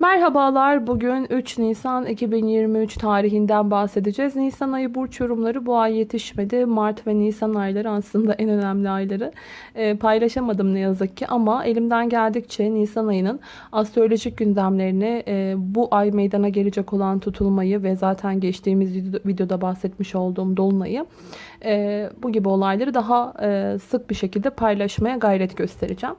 Merhabalar. Bugün 3 Nisan 2023 tarihinden bahsedeceğiz. Nisan ayı burç yorumları bu ay yetişmedi. Mart ve Nisan ayları aslında en önemli ayları. E, paylaşamadım ne yazık ki ama elimden geldikçe Nisan ayının astrolojik gündemlerini e, bu ay meydana gelecek olan tutulmayı ve zaten geçtiğimiz videoda bahsetmiş olduğum dolunayı e, bu gibi olayları daha e, sık bir şekilde paylaşmaya gayret göstereceğim.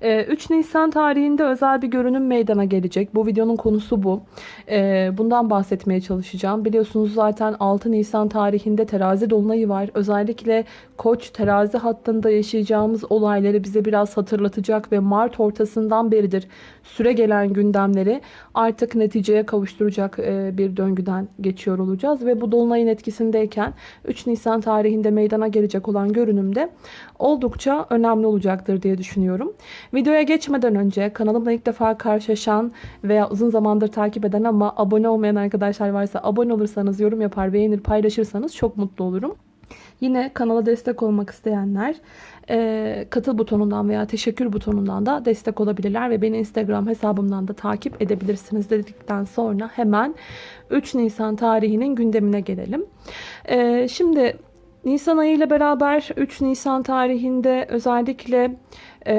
E, 3 Nisan tarihinde özel bir görünüm meydana gelecek. Bu videonun konusu bu. E, bundan bahsetmeye çalışacağım. Biliyorsunuz zaten 6 Nisan tarihinde terazi dolunayı var. Özellikle koç terazi hattında yaşayacağımız olayları bize biraz hatırlatacak ve Mart ortasından beridir süre gelen gündemleri artık neticeye kavuşturacak e, bir döngüden geçiyor olacağız. Ve bu dolunayın etkisindeyken 3 Nisan tarihinde meydana gelecek olan görünümde oldukça önemli olacaktır diye düşünüyorum. Videoya geçmeden önce kanalımla ilk defa karşılaşan veya uzun zamandır takip eden ama abone olmayan arkadaşlar varsa abone olursanız, yorum yapar, beğenir, paylaşırsanız çok mutlu olurum. Yine kanala destek olmak isteyenler e, katıl butonundan veya teşekkür butonundan da destek olabilirler ve beni Instagram hesabımdan da takip edebilirsiniz dedikten sonra hemen 3 Nisan tarihinin gündemine gelelim. E, şimdi Nisan ayı ile beraber 3 Nisan tarihinde özellikle e,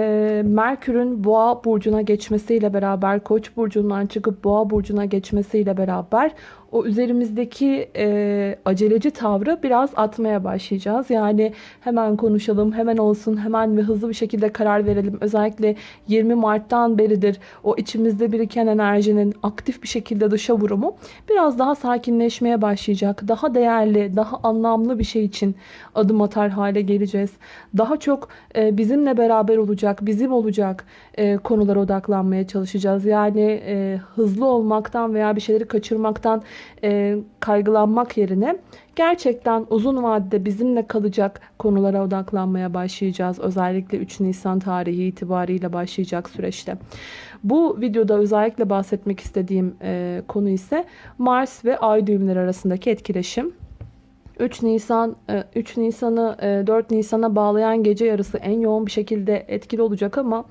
Merkür'ün Boğa burcuna geçmesiyle beraber Koç burcundan çıkıp Boğa burcuna geçmesiyle beraber o üzerimizdeki e, aceleci tavrı biraz atmaya başlayacağız. Yani hemen konuşalım, hemen olsun, hemen ve hızlı bir şekilde karar verelim. Özellikle 20 Mart'tan beridir o içimizde biriken enerjinin aktif bir şekilde dışa vurumu biraz daha sakinleşmeye başlayacak. Daha değerli, daha anlamlı bir şey için adım atar hale geleceğiz. Daha çok e, bizimle beraber olacak, bizim olacak e, konulara odaklanmaya çalışacağız. Yani e, hızlı olmaktan veya bir şeyleri kaçırmaktan e, kaygılanmak yerine gerçekten uzun vadede bizimle kalacak konulara odaklanmaya başlayacağız. Özellikle 3 Nisan tarihi itibariyle başlayacak süreçte. Bu videoda özellikle bahsetmek istediğim e, konu ise Mars ve Ay düğümleri arasındaki etkileşim. 3 Nisan 3 e, Nisan'ı 4 e, Nisan'a bağlayan gece yarısı en yoğun bir şekilde etkili olacak ama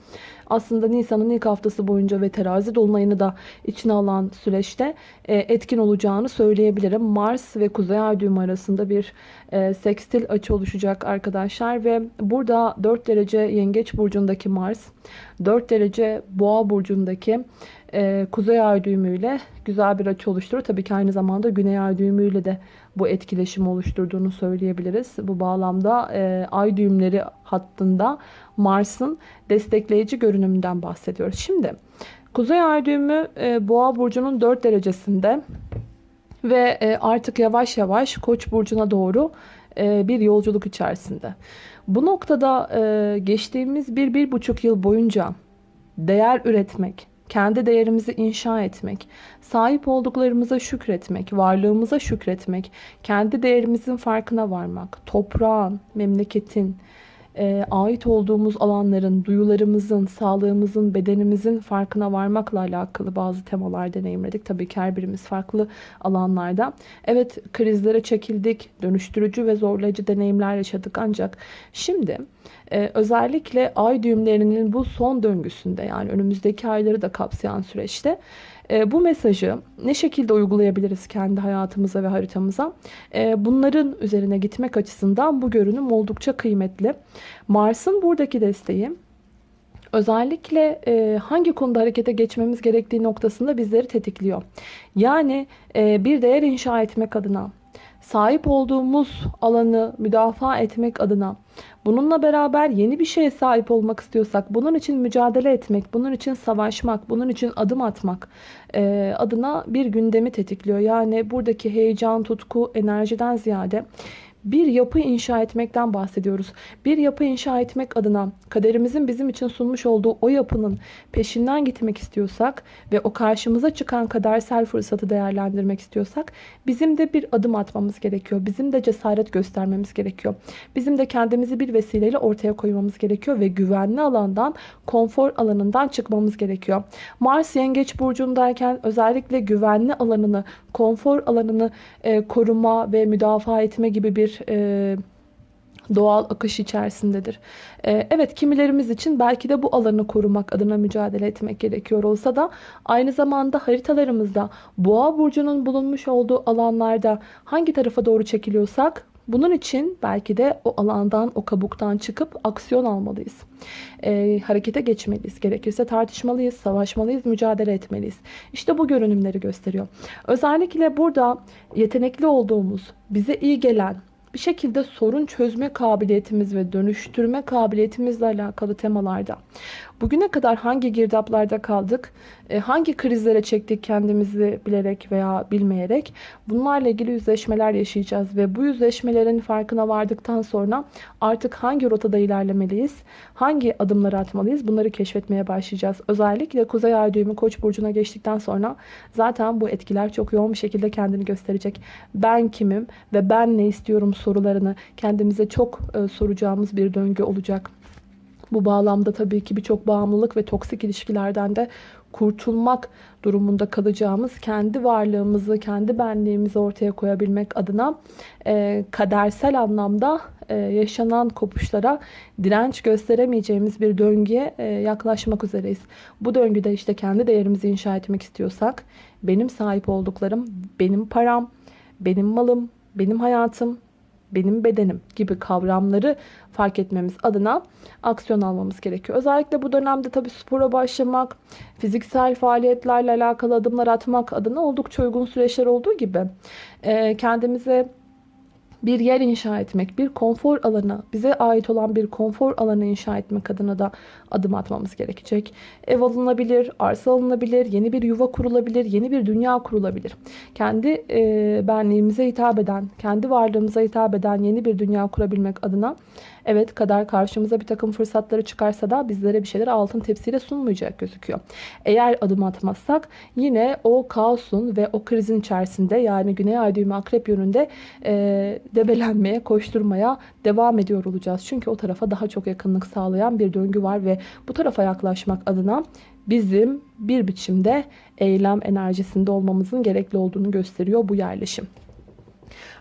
aslında Nisan'ın ilk haftası boyunca ve terazi dolunayını da içine alan süreçte e, etkin olacağını söyleyebilirim. Mars ve Kuzey Ay düğümü arasında bir sekstil açı oluşacak arkadaşlar ve burada 4 derece Yengeç burcundaki Mars, 4 derece Boğa burcundaki Kuzey Ay düğümüyle güzel bir açı oluşturur. Tabii ki aynı zamanda Güney Ay düğümüyle de bu etkileşim oluşturduğunu söyleyebiliriz. Bu bağlamda e, ay düğümleri hattında Mars'ın destekleyici görünümünden bahsediyoruz. Şimdi Kuzey Ay düğümü e, Boğa burcunun 4 derecesinde ve e, artık yavaş yavaş Koç burcuna doğru e, bir yolculuk içerisinde. Bu noktada e, geçtiğimiz bir, bir buçuk yıl boyunca değer üretmek, kendi değerimizi inşa etmek, sahip olduklarımıza şükretmek, varlığımıza şükretmek, kendi değerimizin farkına varmak, toprağın, memleketin, e, ait olduğumuz alanların, duyularımızın, sağlığımızın, bedenimizin farkına varmakla alakalı bazı temalar deneyimledik. Tabii ki her birimiz farklı alanlarda. Evet krizlere çekildik, dönüştürücü ve zorlayıcı deneyimler yaşadık ancak şimdi ee, özellikle ay düğümlerinin bu son döngüsünde yani önümüzdeki ayları da kapsayan süreçte e, bu mesajı ne şekilde uygulayabiliriz kendi hayatımıza ve haritamıza? E, bunların üzerine gitmek açısından bu görünüm oldukça kıymetli. Mars'ın buradaki desteği özellikle e, hangi konuda harekete geçmemiz gerektiği noktasında bizleri tetikliyor. Yani e, bir değer inşa etmek adına, sahip olduğumuz alanı müdafaa etmek adına, bununla beraber yeni bir şeye sahip olmak istiyorsak, bunun için mücadele etmek, bunun için savaşmak, bunun için adım atmak e, adına bir gündemi tetikliyor. Yani buradaki heyecan, tutku, enerjiden ziyade bir yapı inşa etmekten bahsediyoruz. Bir yapı inşa etmek adına kaderimizin bizim için sunmuş olduğu o yapının peşinden gitmek istiyorsak ve o karşımıza çıkan kadersel fırsatı değerlendirmek istiyorsak bizim de bir adım atmamız gerekiyor. Bizim de cesaret göstermemiz gerekiyor. Bizim de kendimizi bir vesileyle ortaya koymamız gerekiyor ve güvenli alandan, konfor alanından çıkmamız gerekiyor. Mars Yengeç burcundayken özellikle güvenli alanını, konfor alanını e, koruma ve müdafaa etme gibi bir e, doğal akış içerisindedir. Ee, evet kimilerimiz için belki de bu alanı korumak adına mücadele etmek gerekiyor olsa da aynı zamanda haritalarımızda boğa burcunun bulunmuş olduğu alanlarda hangi tarafa doğru çekiliyorsak bunun için belki de o alandan, o kabuktan çıkıp aksiyon almalıyız. E, harekete geçmeliyiz. Gerekirse tartışmalıyız, savaşmalıyız, mücadele etmeliyiz. İşte bu görünümleri gösteriyor. Özellikle burada yetenekli olduğumuz, bize iyi gelen, bir şekilde sorun çözme kabiliyetimiz ve dönüştürme kabiliyetimizle alakalı temalarda. Bugüne kadar hangi girdaplarda kaldık, e, hangi krizlere çektik kendimizi bilerek veya bilmeyerek bunlarla ilgili yüzleşmeler yaşayacağız ve bu yüzleşmelerin farkına vardıktan sonra artık hangi rotada ilerlemeliyiz, hangi adımları atmalıyız bunları keşfetmeye başlayacağız. Özellikle Kuzey Ay düğümü Koç burcuna geçtikten sonra zaten bu etkiler çok yoğun bir şekilde kendini gösterecek. Ben kimim ve ben ne istiyorum sorularını kendimize çok e, soracağımız bir döngü olacak. Bu bağlamda tabii ki birçok bağımlılık ve toksik ilişkilerden de kurtulmak durumunda kalacağımız kendi varlığımızı, kendi benliğimizi ortaya koyabilmek adına e, kadersel anlamda e, yaşanan kopuşlara direnç gösteremeyeceğimiz bir döngüye e, yaklaşmak üzereyiz. Bu döngüde işte kendi değerimizi inşa etmek istiyorsak benim sahip olduklarım, benim param, benim malım, benim hayatım, benim bedenim gibi kavramları fark etmemiz adına aksiyon almamız gerekiyor. Özellikle bu dönemde tabii spora başlamak, fiziksel faaliyetlerle alakalı adımlar atmak adına oldukça uygun süreçler olduğu gibi kendimize bir yer inşa etmek, bir konfor alanı, bize ait olan bir konfor alanı inşa etmek adına da adım atmamız gerekecek. Ev alınabilir, arsa alınabilir, yeni bir yuva kurulabilir, yeni bir dünya kurulabilir. Kendi e, benliğimize hitap eden, kendi varlığımıza hitap eden yeni bir dünya kurabilmek adına Evet kader karşımıza bir takım fırsatları çıkarsa da bizlere bir şeyler altın tepsiyle sunmayacak gözüküyor. Eğer adım atmazsak yine o kaosun ve o krizin içerisinde yani Güney Ay düğümü akrep yönünde e, debelenmeye, koşturmaya devam ediyor olacağız. Çünkü o tarafa daha çok yakınlık sağlayan bir döngü var ve bu tarafa yaklaşmak adına bizim bir biçimde eylem enerjisinde olmamızın gerekli olduğunu gösteriyor bu yerleşim.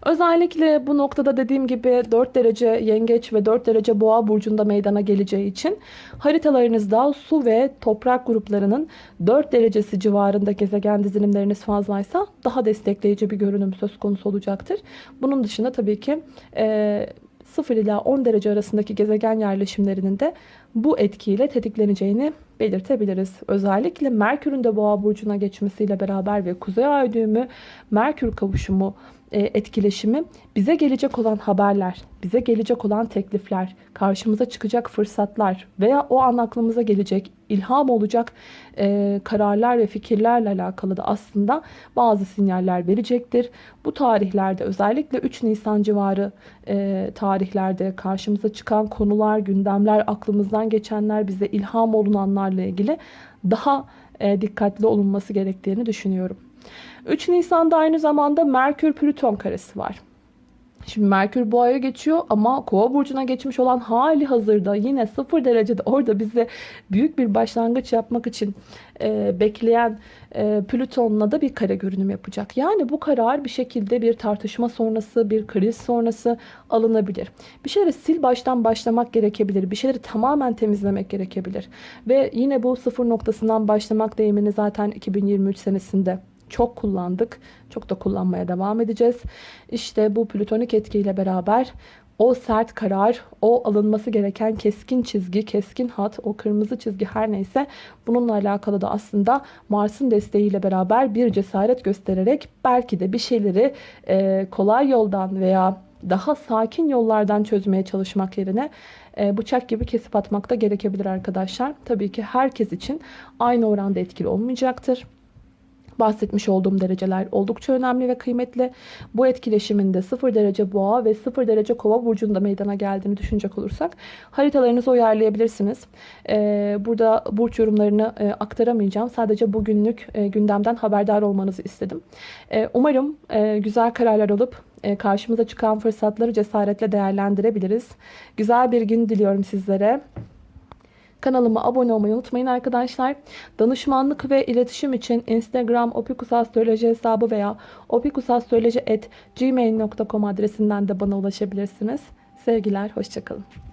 Özellikle bu noktada dediğim gibi 4 derece yengeç ve 4 derece boğa burcunda meydana geleceği için haritalarınızda su ve toprak gruplarının 4 derecesi civarında gezegen dizilimleriniz fazlaysa daha destekleyici bir görünüm söz konusu olacaktır. Bunun dışında tabii ki e, 0 ila 10 derece arasındaki gezegen yerleşimlerinin de bu etkiyle tetikleneceğini belirtebiliriz. Özellikle Merkür'ün de boğa burcuna geçmesiyle beraber ve kuzey ay düğümü Merkür kavuşumu e, etkileşimi bize gelecek olan haberler, bize gelecek olan teklifler, karşımıza çıkacak fırsatlar veya o an aklımıza gelecek ilham olacak e, kararlar ve fikirlerle alakalı da aslında bazı sinyaller verecektir. Bu tarihlerde özellikle 3 Nisan civarı e, tarihlerde karşımıza çıkan konular, gündemler, aklımızdan geçenler, bize ilham olunanlarla ilgili daha e, dikkatli olunması gerektiğini düşünüyorum. 3 Nisan'da aynı zamanda Merkür-Plüton karesi var. Şimdi Merkür Boğa'ya geçiyor ama Kova burcuna geçmiş olan hali hazırda yine 0 derecede orada bize büyük bir başlangıç yapmak için e, bekleyen e, Plüton'la da bir kare görünüm yapacak. Yani bu karar bir şekilde bir tartışma sonrası, bir kriz sonrası alınabilir. Bir şeyleri sil baştan başlamak gerekebilir. Bir şeyleri tamamen temizlemek gerekebilir. Ve yine bu sıfır noktasından başlamak deyimini zaten 2023 senesinde çok kullandık. Çok da kullanmaya devam edeceğiz. İşte bu plütonik etkiyle beraber o sert karar, o alınması gereken keskin çizgi, keskin hat, o kırmızı çizgi her neyse bununla alakalı da aslında Mars'ın desteğiyle beraber bir cesaret göstererek belki de bir şeyleri e, kolay yoldan veya daha sakin yollardan çözmeye çalışmak yerine e, bıçak gibi kesip atmak da gerekebilir arkadaşlar. Tabii ki herkes için aynı oranda etkili olmayacaktır bahsetmiş olduğum dereceler oldukça önemli ve kıymetli. Bu etkileşiminde 0 derece boğa ve 0 derece kova burcunda meydana geldiğini düşünecek olursak haritalarınızı uyarlayabilirsiniz. Ee, burada burç yorumlarını e, aktaramayacağım. Sadece bugünlük e, gündemden haberdar olmanızı istedim. E, umarım güzel kararlar alıp karşımıza çıkan fırsatları cesaretle değerlendirebiliriz. Güzel bir gün diliyorum sizlere. Kanalıma abone olmayı unutmayın arkadaşlar. Danışmanlık ve iletişim için Instagram opikusastroloji hesabı veya opikusastroloji.gmail.com adresinden de bana ulaşabilirsiniz. Sevgiler, hoşçakalın.